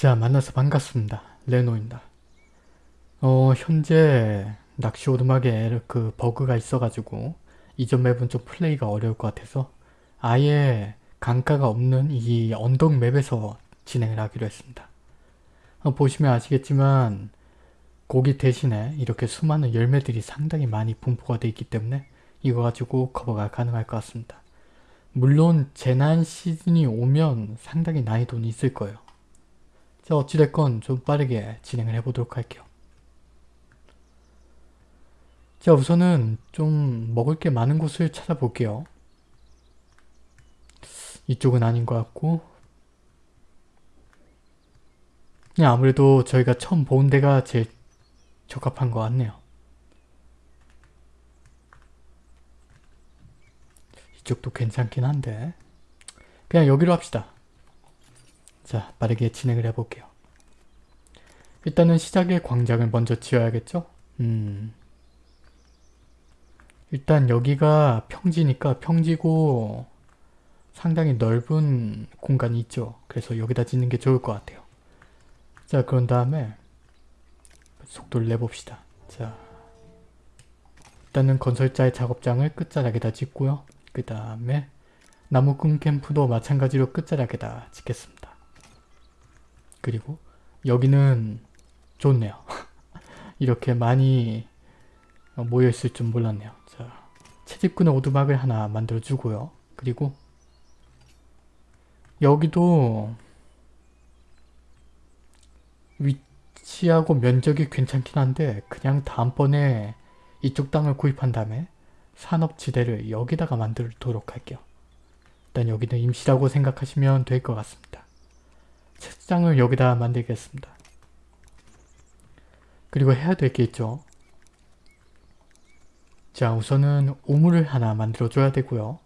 자 만나서 반갑습니다. 레노입니다. 어 현재 낚시 오두막에 그 버그가 있어가지고 이전 맵은 좀 플레이가 어려울 것 같아서 아예 강가가 없는 이 언덕 맵에서 진행을 하기로 했습니다. 어, 보시면 아시겠지만 고기 대신에 이렇게 수많은 열매들이 상당히 많이 분포가 되어 있기 때문에 이거 가지고 커버가 가능할 것 같습니다. 물론 재난 시즌이 오면 상당히 난이도는 있을 거예요. 자 어찌됐건 좀 빠르게 진행을 해보도록 할게요. 자 우선은 좀 먹을 게 많은 곳을 찾아볼게요. 이쪽은 아닌 것 같고 네, 아무래도 저희가 처음 본 데가 제일 적합한 것 같네요. 이쪽도 괜찮긴 한데 그냥 여기로 합시다. 자 빠르게 진행을 해볼게요. 일단은 시작에 광장을 먼저 지어야겠죠? 음 일단 여기가 평지니까 평지고 상당히 넓은 공간이 있죠. 그래서 여기다 짓는 게 좋을 것 같아요. 자 그런 다음에 속도를 내봅시다. 자 일단은 건설자의 작업장을 끝자락에다 짓고요. 그 다음에 나무꾼 캠프도 마찬가지로 끝자락에다 짓겠습니다. 그리고 여기는 좋네요. 이렇게 많이 모여있을 줄 몰랐네요. 자, 채집꾼의 오두막을 하나 만들어주고요. 그리고 여기도 위치하고 면적이 괜찮긴 한데 그냥 다음번에 이쪽 땅을 구입한 다음에 산업지대를 여기다가 만들도록 할게요. 일단 여기는 임시라고 생각하시면 될 것 같습니다. 책장을 여기다 만들겠습니다. 그리고 해야 될 게 있죠. 자 우선은 우물을 하나 만들어줘야 되고요.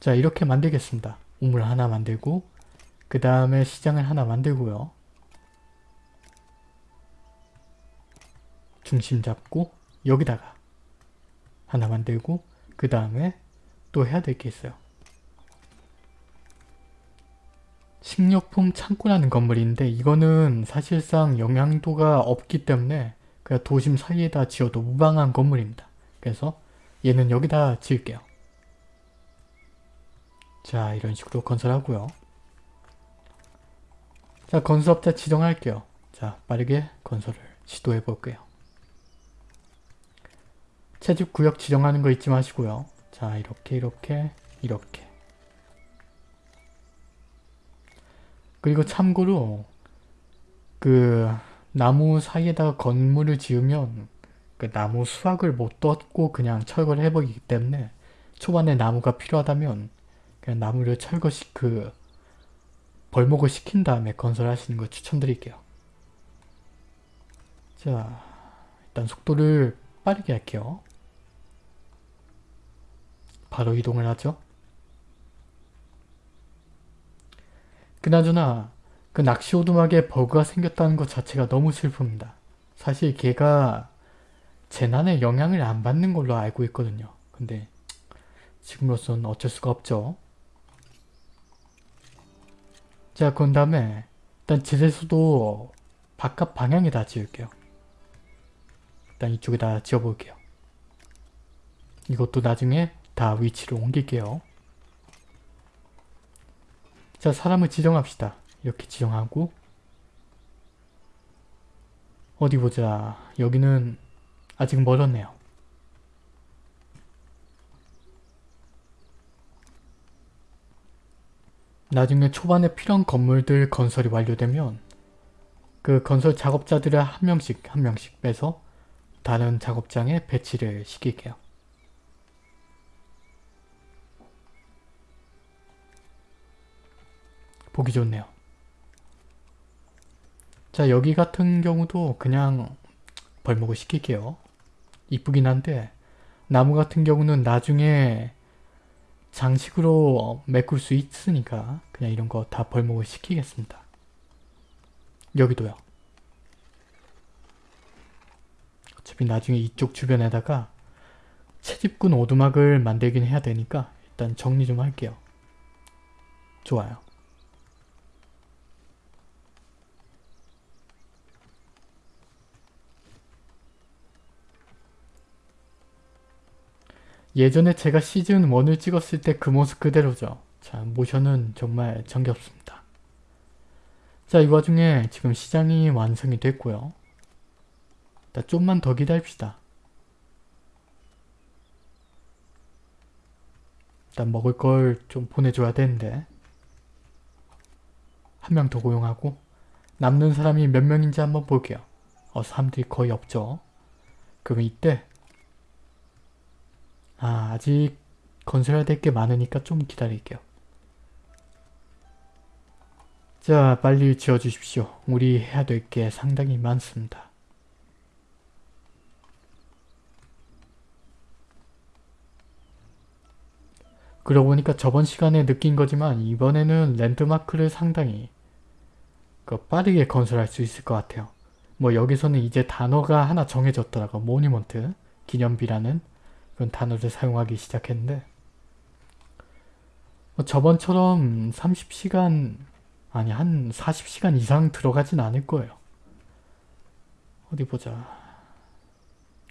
자 이렇게 만들겠습니다. 우물 하나 만들고 그 다음에 시장을 하나 만들고요. 중심 잡고 여기다가 하나 만들고 그 다음에 또 해야 될 게 있어요. 식료품 창고라는 건물인데 이거는 사실상 영향도가 없기 때문에 그냥 도심 사이에다 지어도 무방한 건물입니다. 그래서 얘는 여기다 지을게요. 자 이런 식으로 건설하고요. 자 건설업자 지정할게요. 자 빠르게 건설을 시도해 볼게요. 채집구역 지정하는 거 잊지 마시고요. 자 이렇게 이렇게 이렇게 그리고 참고로 그 나무 사이에다가 건물을 지으면 그 나무 수확을 못 떴고 그냥 철거를 해버리기 때문에 초반에 나무가 필요하다면 그냥 나무를 철거시 그 벌목을 시킨 다음에 건설하시는 걸 추천드릴게요. 자 일단 속도를 빠르게 할게요. 바로 이동을 하죠. 그나저나 그 낚시 오두막에 버그가 생겼다는 것 자체가 너무 슬픕니다. 사실 걔가 재난에 영향을 안 받는 걸로 알고 있거든요. 근데 지금으로선 어쩔 수가 없죠. 자, 그런 다음에 일단 지대수도 바깥 방향에다 지을게요. 일단 이쪽에다 지어볼게요. 이것도 나중에 다 위치를 옮길게요. 자, 사람을 지정합시다. 이렇게 지정하고 어디 보자. 여기는 아직 멀었네요. 나중에 초반에 필요한 건물들 건설이 완료되면 그 건설 작업자들을 한 명씩 한 명씩 빼서 다른 작업장에 배치를 시킬게요. 보기 좋네요. 자 여기 같은 경우도 그냥 벌목을 시킬게요. 이쁘긴 한데 나무 같은 경우는 나중에 장식으로 메꿀 수 있으니까 그냥 이런 거 다 벌목을 시키겠습니다. 여기도요. 어차피 나중에 이쪽 주변에다가 채집꾼 오두막을 만들긴 해야 되니까 일단 정리 좀 할게요. 좋아요. 예전에 제가 시즌 1을 찍었을 때 그 모습 그대로죠. 자, 모션은 정말 정겹습니다. 자, 이 와중에 지금 시장이 완성이 됐고요. 일단 좀만 더 기다립시다. 일단 먹을 걸 좀 보내줘야 되는데 한 명 더 고용하고 남는 사람이 몇 명인지 한번 볼게요. 어, 사람들이 거의 없죠. 그럼 이때 아, 아직 건설해야 될 게 많으니까 좀 기다릴게요. 자, 빨리 지어주십시오. 우리 해야 될 게 상당히 많습니다. 그러고 보니까 저번 시간에 느낀 거지만 이번에는 랜드마크를 상당히 그 빠르게 건설할 수 있을 것 같아요. 뭐 여기서는 이제 단어가 하나 정해졌더라고. 모니먼트, 기념비라는 그런 단어를 사용하기 시작했는데 뭐 저번처럼 30시간 아니 한 40시간 이상 들어가진 않을 거예요. 어디 보자.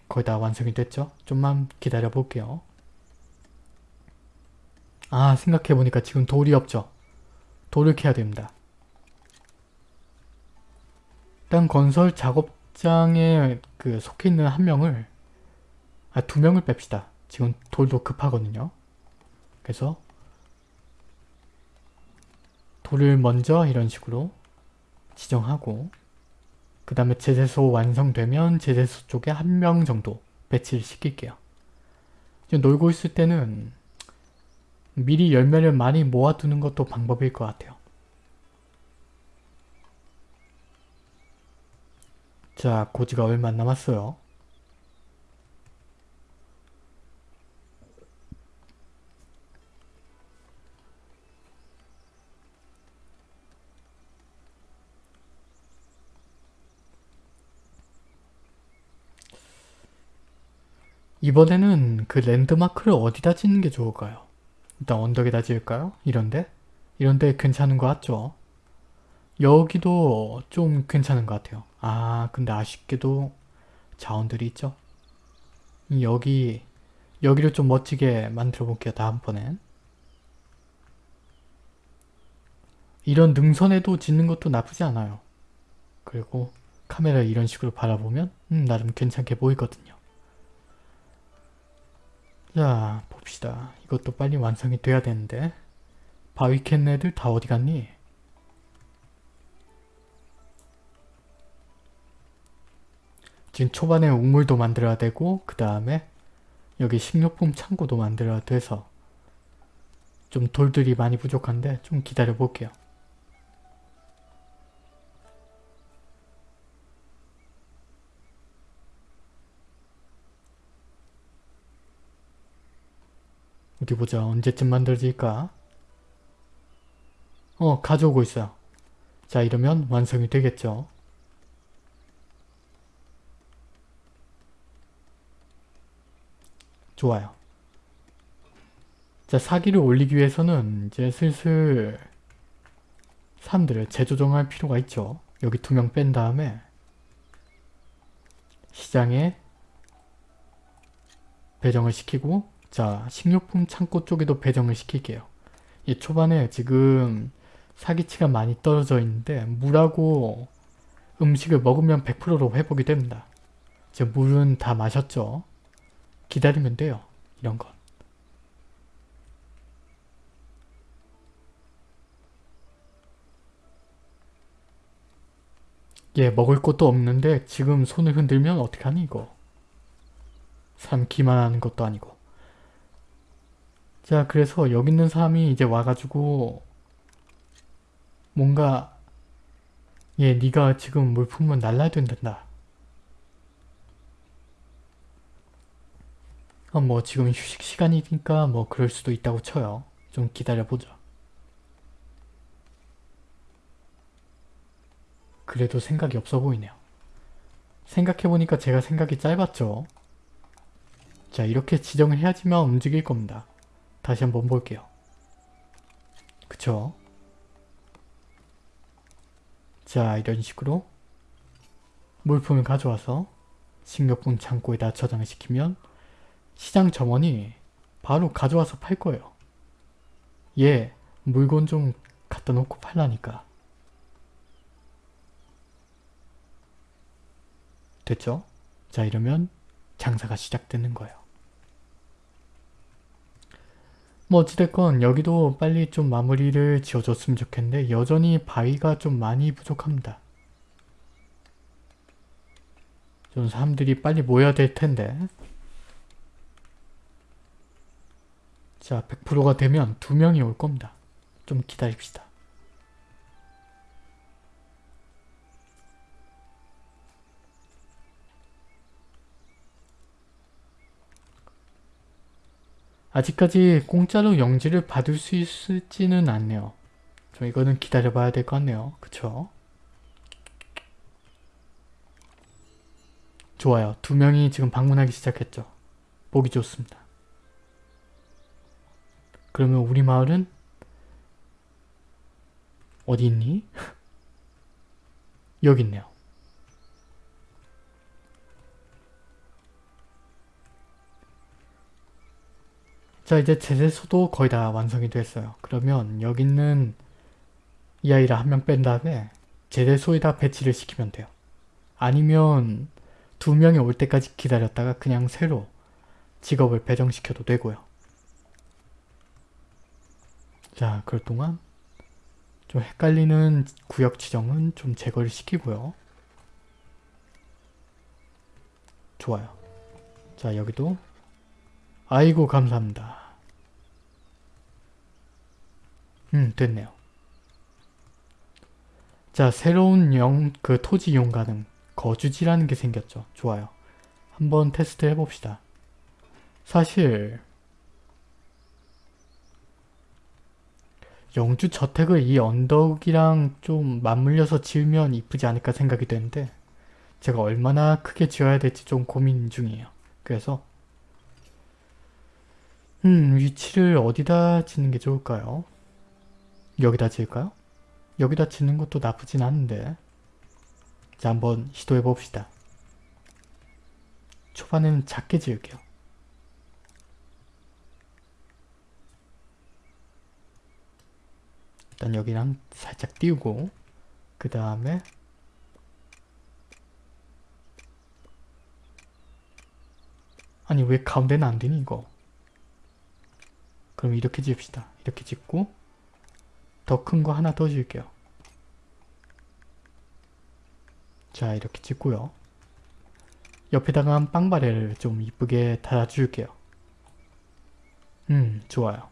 거의 다 완성이 됐죠? 좀만 기다려 볼게요. 아 생각해보니까 지금 돌이 없죠. 돌을 캐야 됩니다. 일단 건설 작업장에 그 속해 있는 한 명을 아 두 명을 뺍시다. 지금 돌도 급하거든요. 그래서 돌을 먼저 이런 식으로 지정하고 그 다음에 제재소 완성되면 제재소 쪽에 한 명 정도 배치를 시킬게요. 놀고 있을 때는 미리 열매를 많이 모아두는 것도 방법일 것 같아요. 자, 고지가 얼마 안 남았어요. 이번에는 그 랜드마크를 어디다 짓는 게 좋을까요? 일단 언덕에다 지을까요? 이런데? 이런데 괜찮은 것 같죠? 여기도 좀 괜찮은 것 같아요. 아 근데 아쉽게도 자원들이 있죠? 여기 여기를 좀 멋지게 만들어 볼게요. 다음번엔. 이런 능선에도 짓는 것도 나쁘지 않아요. 그리고 카메라 이런 식으로 바라보면 음, 나름 괜찮게 보이거든요. 자 봅시다. 이것도 빨리 완성이 돼야 되는데 바위캔 애들 다 어디 갔니? 지금 초반에 우물도 만들어야 되고 그 다음에 여기 식료품 창고도 만들어야 돼서 좀 돌들이 많이 부족한데 좀 기다려 볼게요. 어디 보자. 언제쯤 만들어질까? 어, 가져오고 있어요. 자, 이러면 완성이 되겠죠. 좋아요. 자, 사기를 올리기 위해서는 이제 슬슬 사람들을 재조정할 필요가 있죠. 여기 두 명 뺀 다음에 시장에 배정을 시키고 자 식료품 창고 쪽에도 배정을 시킬게요. 이 초반에 지금 사기치가 많이 떨어져 있는데 물하고 음식을 먹으면 100%로 회복이 됩니다. 이제 물은 다 마셨죠. 기다리면 돼요. 이런 건. 예, 먹을 것도 없는데 지금 손을 흔들면 어떡하니 이거. 사람 기만 하는 것도 아니고. 자, 그래서 여기 있는 사람이 이제 와가지고 뭔가 예, 네가 지금 물품은 날라야 된다. 어, 뭐 지금 휴식 시간이니까 뭐 그럴 수도 있다고 쳐요. 좀 기다려보자. 그래도 생각이 없어 보이네요. 생각해보니까 제가 생각이 짧았죠. 자 이렇게 지정을 해야지만 움직일 겁니다. 다시 한번 볼게요. 그쵸? 자 이런 식으로 물품을 가져와서 식료품 창고에다 저장을 시키면 시장 점원이 바로 가져와서 팔 거예요. 얘 물건 좀 갖다 놓고 팔라니까. 됐죠? 자 이러면 장사가 시작되는 거예요. 뭐 어찌됐건 여기도 빨리 좀 마무리를 지어줬으면 좋겠는데 여전히 바위가 좀 많이 부족합니다. 좀 사람들이 빨리 모여야 될 텐데 자 100%가 되면 두 명이 올 겁니다. 좀 기다립시다. 아직까지 공짜로 영지를 받을 수 있을지는 않네요. 좀 이거는 기다려봐야 될 것 같네요. 그쵸? 좋아요. 두 명이 지금 방문하기 시작했죠. 보기 좋습니다. 그러면 우리 마을은 어디 있니? 여기 있네요. 자 이제 제재소도 거의 다 완성이 됐어요. 그러면 여기 있는 이 아이를 한 명 뺀 다음에 제재소에다 배치를 시키면 돼요. 아니면 두 명이 올 때까지 기다렸다가 그냥 새로 직업을 배정시켜도 되고요. 자 그럴 동안 좀 헷갈리는 구역 지정은 좀 제거를 시키고요. 좋아요. 자 여기도 아이고 감사합니다. 음 됐네요. 자 새로운 영 그 토지 이용 가능 거주지라는 게 생겼죠. 좋아요. 한번 테스트 해봅시다. 사실 영주 저택을 이 언덕이랑 좀 맞물려서 지으면 이쁘지 않을까 생각이 되는데 제가 얼마나 크게 지어야 될지 좀 고민 중이에요. 그래서 음 위치를 어디다 짓는 게 좋을까요? 여기다 지을까요? 여기다 짓는 것도 나쁘진 않은데 자 한번 시도해 봅시다. 초반에는 작게 지을게요. 일단 여기랑 살짝 띄우고 그 다음에 아니 왜 가운데는 안 되니 이거 그럼 이렇게 지읍시다 이렇게 짓고 더 큰 거 하나 더 지을게요. 자 이렇게 짓고요. 옆에다가 빵바레를 좀 이쁘게 달아줄게요. 음 좋아요.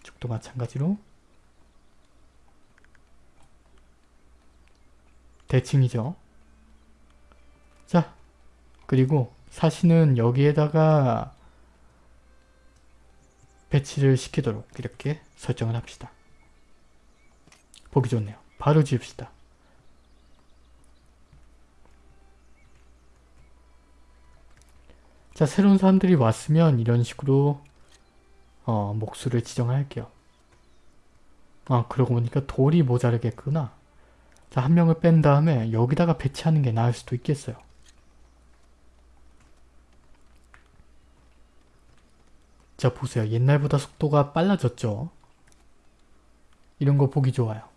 이쪽도 마찬가지로. 대칭이죠. 자, 그리고 사시는 여기에다가 배치를 시키도록 이렇게 설정을 합시다. 보기 좋네요. 바로 지읍시다. 자, 새로운 사람들이 왔으면 이런 식으로 어, 목수를 지정할게요. 아, 그러고 보니까 돌이 모자르겠구나. 자, 한 명을 뺀 다음에 여기다가 배치하는 게 나을 수도 있겠어요. 자, 보세요. 옛날보다 속도가 빨라졌죠? 이런 거 보기 좋아요.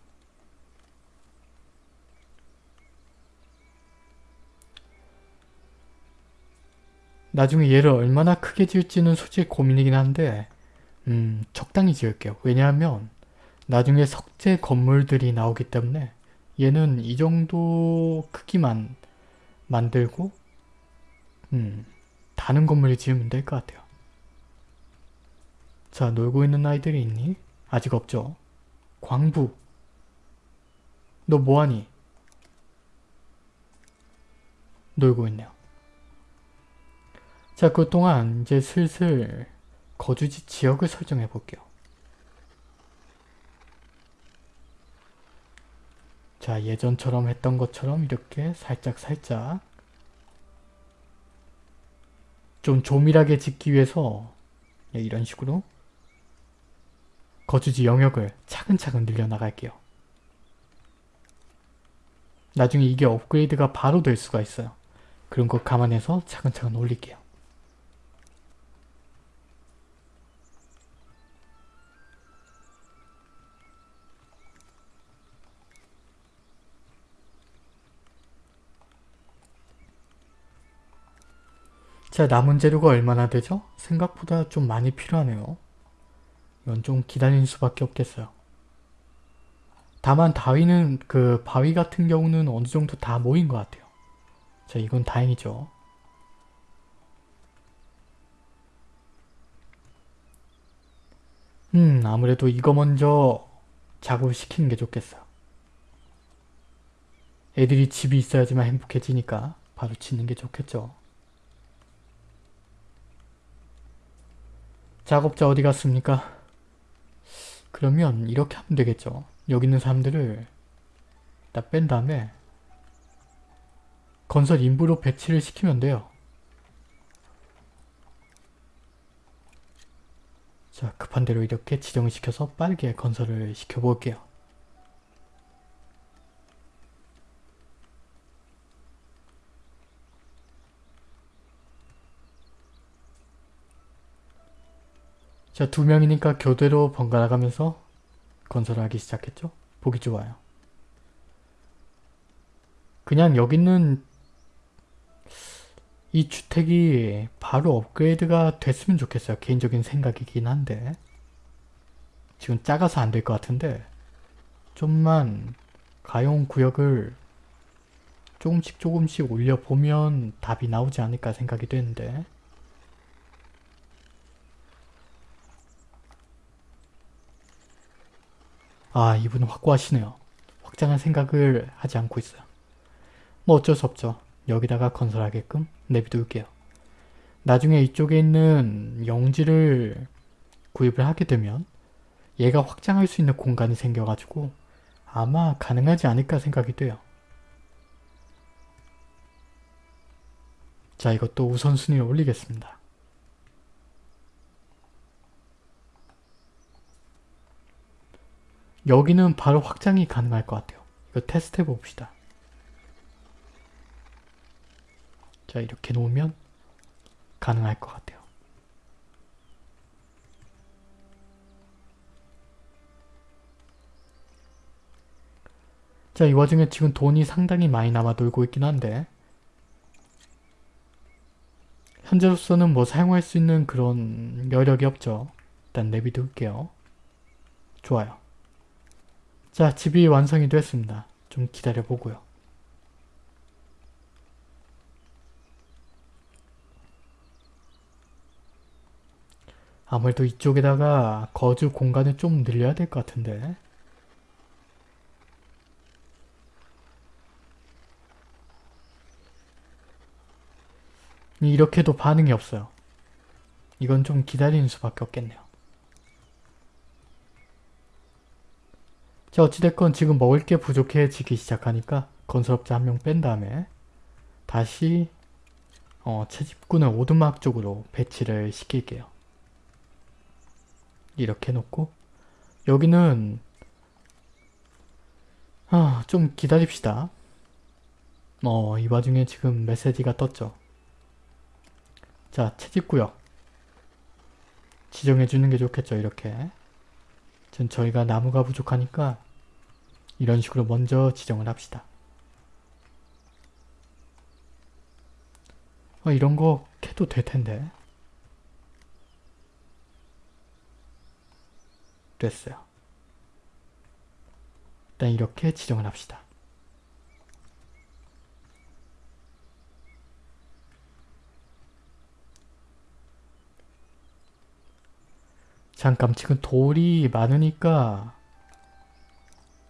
나중에 얘를 얼마나 크게 지을지는 솔직히 고민이긴 한데 음, 적당히 지을게요. 왜냐하면 나중에 석재 건물들이 나오기 때문에 얘는 이 정도 크기만 만들고 음, 다른 건물을 지으면 될 것 같아요. 자, 놀고 있는 아이들이 있니? 아직 없죠? 광부 너 뭐하니? 놀고 있네요. 자, 그동안 이제 슬슬 거주지 지역을 설정해 볼게요. 자 예전처럼 했던 것처럼 이렇게 살짝 살짝 좀 조밀하게 짓기 위해서 네, 이런 식으로 거주지 영역을 차근차근 늘려나갈게요. 나중에 이게 업그레이드가 바로 될 수가 있어요. 그런 거 감안해서 차근차근 올릴게요. 자 남은 재료가 얼마나 되죠? 생각보다 좀 많이 필요하네요. 이건 좀 기다리는 수밖에 없겠어요. 다만 다위는 그 바위 같은 경우는 어느 정도 다 모인 것 같아요. 자 이건 다행이죠. 음 아무래도 이거 먼저 작업을 시키는 게 좋겠어요. 애들이 집이 있어야지만 행복해지니까 바로 짓는 게 좋겠죠. 작업자 어디 갔습니까? 그러면 이렇게 하면 되겠죠. 여기 있는 사람들을 다 뺀 다음에 건설 인부로 배치를 시키면 돼요. 자 급한 대로 이렇게 지정을 시켜서 빠르게 건설을 시켜볼게요. 자, 두 명이니까 교대로 번갈아 가면서 건설하기 시작했죠? 보기 좋아요. 그냥 여기 있는 이 주택이 바로 업그레이드가 됐으면 좋겠어요. 개인적인 생각이긴 한데 지금 작아서 안 될 것 같은데 좀만 가용 구역을 조금씩 조금씩 올려보면 답이 나오지 않을까 생각이 되는데 아 이분은 확고하시네요. 확장할 생각을 하지 않고 있어요. 뭐 어쩔 수 없죠. 여기다가 건설하게끔 내비둘게요. 나중에 이쪽에 있는 영지를 구입을 하게 되면 얘가 확장할 수 있는 공간이 생겨가지고 아마 가능하지 않을까 생각이 돼요. 자 이것도 우선순위를 올리겠습니다. 여기는 바로 확장이 가능할 것 같아요. 이거 테스트 해봅시다. 자 이렇게 놓으면 가능할 것 같아요. 자, 이 와중에 지금 돈이 상당히 많이 남아 돌고 있긴 한데 현재로서는 뭐 사용할 수 있는 그런 여력이 없죠. 일단 내비둘게요. 좋아요. 자, 집이 완성이 됐습니다. 좀 기다려 보고요. 아무래도 이쪽에다가 거주 공간을 좀 늘려야 될 것 같은데 이렇게도 반응이 없어요. 이건 좀 기다리는 수밖에 없겠네요. 자 어찌됐건 지금 먹을 게 부족해지기 시작하니까 건설업자 한 명 뺀 다음에 다시 어, 채집꾼을 오두막 쪽으로 배치를 시킬게요. 이렇게 놓고 여기는 아, 좀 기다립시다. 어, 이 와중에 지금 메시지가 떴죠. 자, 채집구역. 지정해주는 게 좋겠죠, 이렇게. 전 저희가 나무가 부족하니까 이런 식으로 먼저 지정을 합시다. 어, 이런 거 캐도 될 텐데. 됐어요. 일단 이렇게 지정을 합시다. 잠깐 지금 돌이 많으니까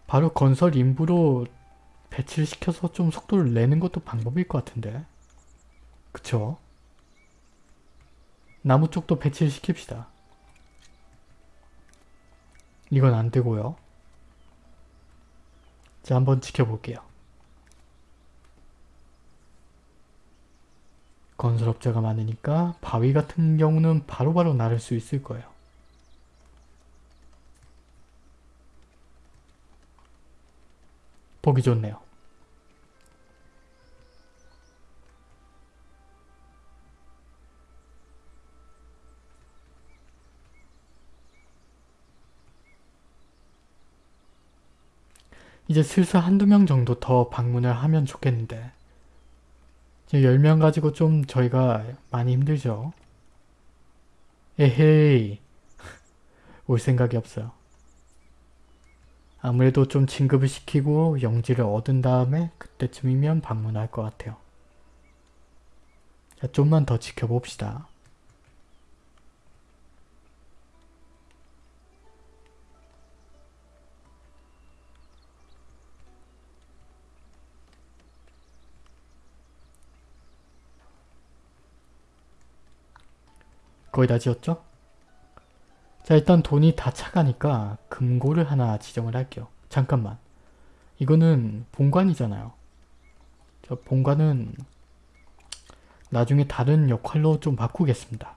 바로 건설 인부로 배치를 시켜서 좀 속도를 내는 것도 방법일 것 같은데 그쵸? 나무 쪽도 배치를 시킵시다. 이건 안 되고요. 자, 한번 지켜볼게요. 건설업자가 많으니까 바위 같은 경우는 바로바로 바로 나를 수 있을 거예요. 보기 좋네요. 이제 슬슬 한두 명 정도 더 방문을 하면 좋겠는데 지금 10명 가지고 좀 저희가 많이 힘들죠. 에헤이 올 생각이 없어요. 아무래도 좀 진급을 시키고 영지를 얻은 다음에 그때쯤이면 방문할 것 같아요. 자, 좀만 더 지켜봅시다. 거의 다 지었죠? 자 일단 돈이 다 차가니까 금고를 하나 지정을 할게요. 잠깐만. 이거는 본관이잖아요. 저 본관은 나중에 다른 역할로 좀 바꾸겠습니다.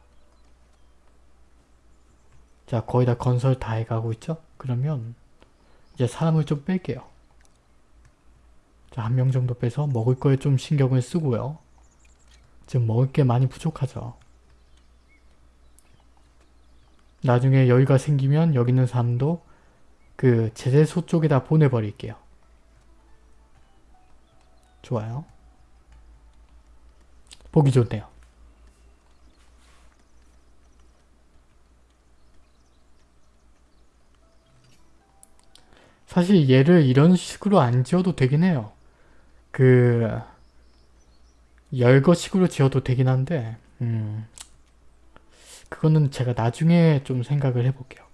자 거의 다 건설 다 해가고 있죠? 그러면 이제 사람을 좀 뺄게요. 자 한 명 정도 빼서 먹을 거에 좀 신경을 쓰고요. 지금 먹을 게 많이 부족하죠. 나중에 여유가 생기면 여기 있는 사람도 그 제재소 쪽에다 보내버릴게요. 좋아요. 보기 좋네요. 사실 얘를 이런 식으로 안 지어도 되긴 해요. 그 열거식으로 지어도 되긴 한데 음, 그거는 제가 나중에 좀 생각을 해볼게요.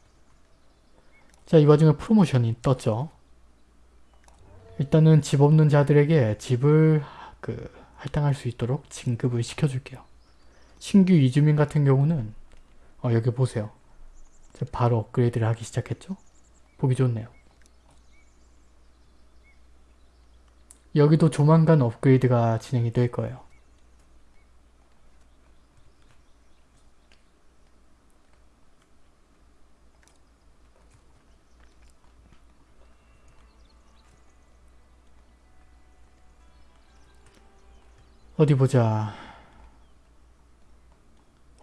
자, 이 와중에 프로모션이 떴죠. 일단은 집 없는 자들에게 집을 그 할당할 수 있도록 진급을 시켜줄게요. 신규 이주민 같은 경우는 어, 여기 보세요. 바로 업그레이드를 하기 시작했죠? 보기 좋네요. 여기도 조만간 업그레이드가 진행이 될 거예요. 어디 보자.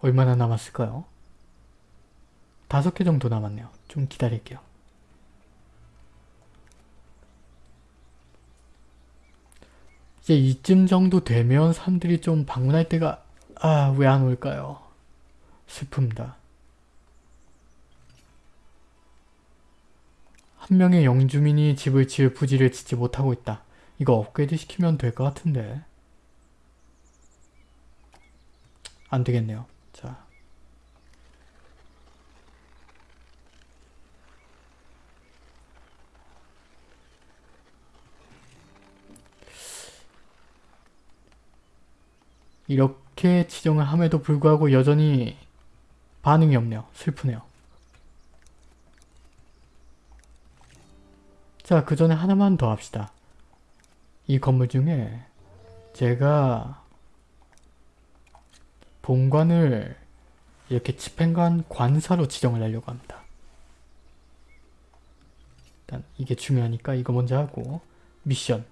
얼마나 남았을까요? 다섯 개 정도 남았네요. 좀 기다릴게요. 이제 이쯤 정도 되면 사람들이 좀 방문할 때가 아 왜 안 올까요? 슬픕니다. 한 명의 영주민이 집을 지을 부지를 짓지 못하고 있다. 이거 업그레이드 시키면 될 것 같은데. 안 되겠네요. 자. 이렇게 지정을 함에도 불구하고 여전히 반응이 없네요. 슬프네요. 자, 그 전에 하나만 더 합시다. 이 건물 중에 제가 본관을 이렇게 집행관 관사로 지정을 하려고 합니다. 일단 이게 중요하니까 이거 먼저 하고 미션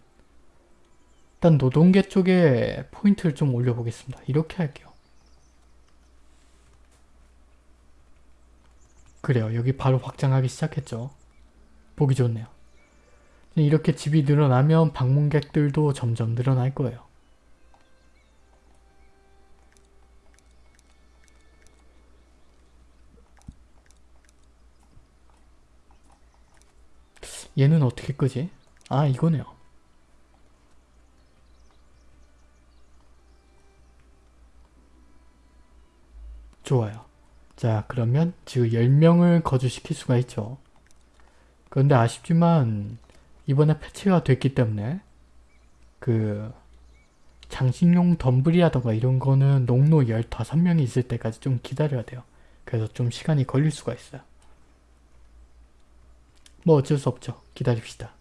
일단 노동계 쪽에 포인트를 좀 올려보겠습니다. 이렇게 할게요. 그래요. 여기 바로 확장하기 시작했죠. 보기 좋네요. 이렇게 집이 늘어나면 방문객들도 점점 늘어날 거예요. 얘는 어떻게 끄지? 아 이거네요. 좋아요. 자 그러면 지금 10명을 거주시킬 수가 있죠. 그런데 아쉽지만 이번에 패치가 됐기 때문에 그 장식용 덤블이라던가 이런 거는 농로 15명이 있을 때까지 좀 기다려야 돼요. 그래서 좀 시간이 걸릴 수가 있어요. 뭐 어쩔 수 없죠. 기다립시다.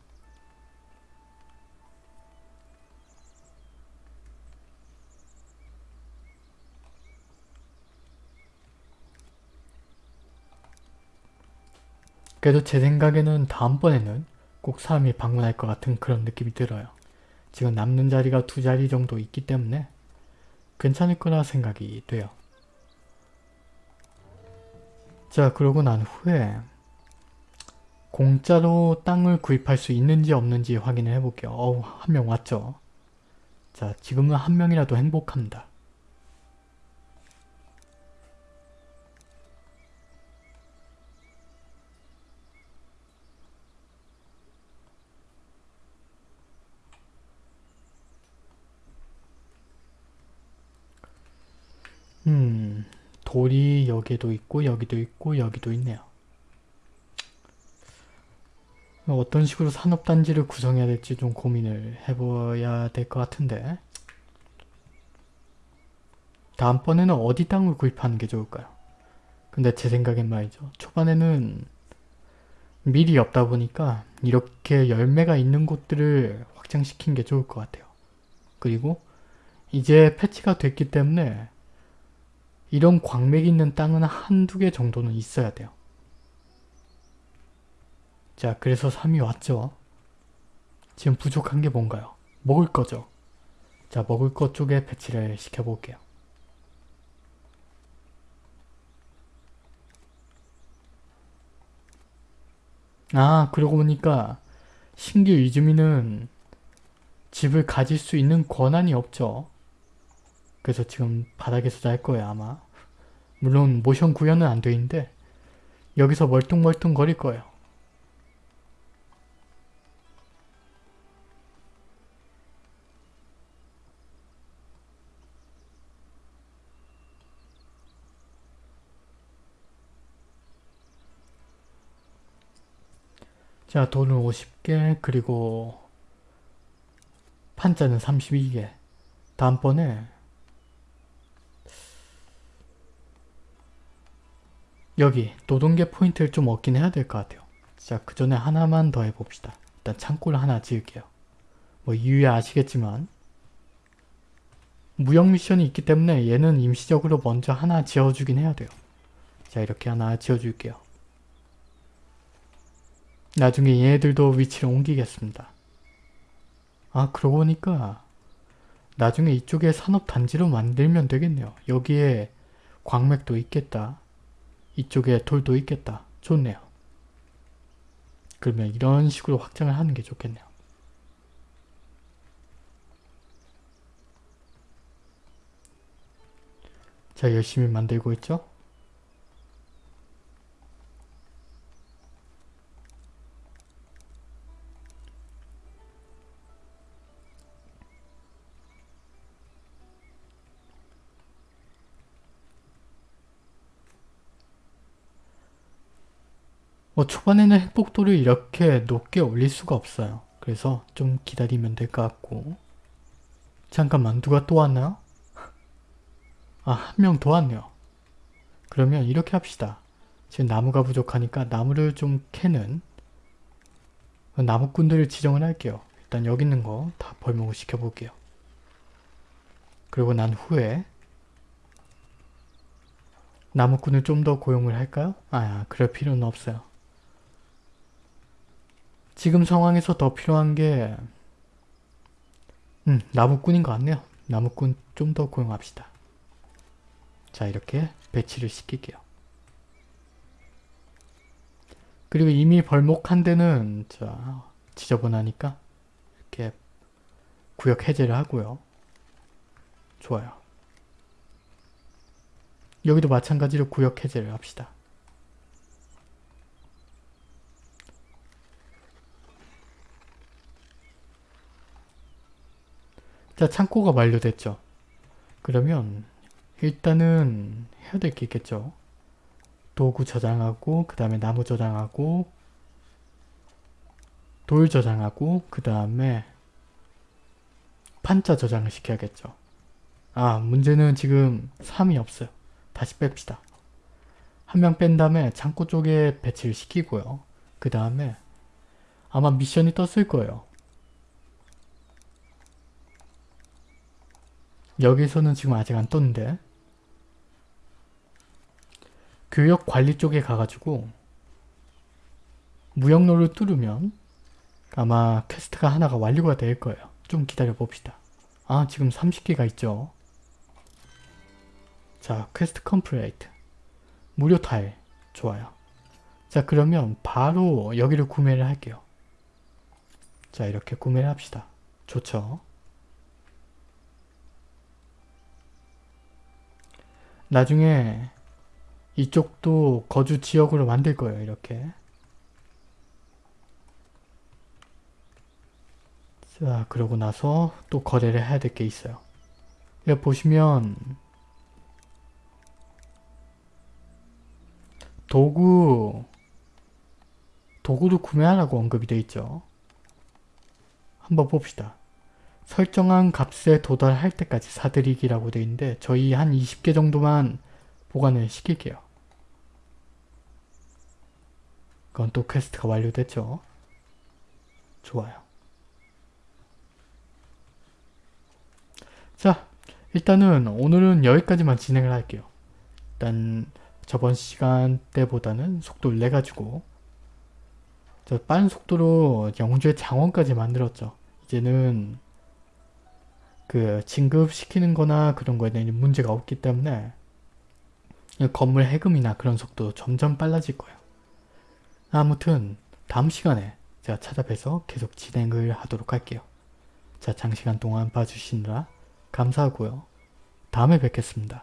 그래도 제 생각에는 다음번에는 꼭 사람이 방문할 것 같은 그런 느낌이 들어요. 지금 남는 자리가 두 자리 정도 있기 때문에 괜찮을 거라 생각이 돼요. 자 그러고 난 후에 공짜로 땅을 구입할 수 있는지 없는지 확인을 해볼게요. 어우 한 명 왔죠. 자 지금은 한 명이라도 행복합니다. 음, 돌이 여기도 있고 여기도 있고 여기도 있네요. 어떤 식으로 산업단지를 구성해야 될지 좀 고민을 해봐야 될 것 같은데 다음번에는 어디 땅을 구입하는 게 좋을까요? 근데 제 생각엔 말이죠. 초반에는 밀이 없다 보니까 이렇게 열매가 있는 곳들을 확장시킨 게 좋을 것 같아요. 그리고 이제 패치가 됐기 때문에 이런 광맥이 있는 땅은 한두 개 정도는 있어야 돼요. 자 그래서 3이 왔죠. 지금 부족한 게 뭔가요? 먹을 거죠. 자 먹을 것 쪽에 배치를 시켜볼게요. 아 그러고 보니까 신규 이주민은 집을 가질 수 있는 권한이 없죠. 그래서 지금 바닥에서 잘 거예요 아마. 물론 모션 구현은 안 돼 있는데 여기서 멀뚱멀뚱 거릴 거예요. 자 돈을 50개 그리고 판자는 32개 다음번에 여기 노동계 포인트를 좀 얻긴 해야 될 것 같아요. 자, 그 전에 하나만 더 해봅시다. 일단 창고를 하나 지을게요. 뭐 이유에 아시겠지만 무역 미션이 있기 때문에 얘는 임시적으로 먼저 하나 지어주긴 해야 돼요. 자, 이렇게 하나 지어줄게요. 나중에 얘네들도 위치를 옮기겠습니다. 아, 그러고 보니까 나중에 이쪽에 산업단지로 만들면 되겠네요. 여기에 광맥도 있겠다. 이쪽에 돌도 있겠다. 좋네요. 그러면 이런 식으로 확장을 하는 게 좋겠네요. 자 열심히 만들고 있죠? 뭐 초반에는 행복도를 이렇게 높게 올릴 수가 없어요. 그래서 좀 기다리면 될 것 같고 잠깐만 누가 또 왔나요? 아 한 명 더 왔네요. 그러면 이렇게 합시다. 지금 나무가 부족하니까 나무를 좀 캐는 나무꾼들을 지정을 할게요. 일단 여기 있는 거 다 벌목을 시켜볼게요. 그리고 난 후에 나무꾼을 좀 더 고용을 할까요? 아 그럴 필요는 없어요. 지금 상황에서 더 필요한 게 음, 나무꾼인 것 같네요. 나무꾼 좀 더 고용합시다. 자 이렇게 배치를 시킬게요. 그리고 이미 벌목한 데는 자 지저분하니까 이렇게 구역 해제를 하고요. 좋아요. 여기도 마찬가지로 구역 해제를 합시다. 자 창고가 완료됐죠. 그러면 일단은 해야 될 게 있겠죠. 도구 저장하고 그 다음에 나무 저장하고 돌 저장하고 그 다음에 판자 저장을 시켜야겠죠. 아 문제는 지금 3이 없어요. 다시 뺍시다. 한 명 뺀 다음에 창고 쪽에 배치를 시키고요. 그 다음에 아마 미션이 떴을 거예요. 여기서는 지금 아직 안 떴는데 교역 관리 쪽에 가가지고 무역로를 뚫으면 아마 퀘스트가 하나가 완료가 될 거예요. 좀 기다려 봅시다. 아 지금 30개가 있죠. 자 quest complete 무료 타일 좋아요. 자 그러면 바로 여기를 구매를 할게요. 자 이렇게 구매를 합시다. 좋죠. 나중에 이쪽도 거주 지역으로 만들 거예요. 이렇게. 자, 그러고 나서 또 거래를 해야 될 게 있어요. 여기 보시면 도구 도구도 구매하라고 언급이 되어 있죠. 한번 봅시다. 설정한 값에 도달할 때까지 사드리기라고 되어 있는데 저희 한 20개 정도만 보관을 시킬게요. 그건 또 퀘스트가 완료됐죠. 좋아요. 자, 일단은 오늘은 여기까지만 진행을 할게요. 일단 저번 시간 때보다는 속도를 내가지고 저 빠른 속도로 영주의 장원까지 만들었죠. 이제는 그 진급시키는 거나 그런 거에 대한 문제가 없기 때문에 건물 해금이나 그런 속도 점점 빨라질 거예요. 아무튼 다음 시간에 제가 찾아뵈서 계속 진행을 하도록 할게요. 자 장시간 동안 봐주시느라 감사하고요. 다음에 뵙겠습니다.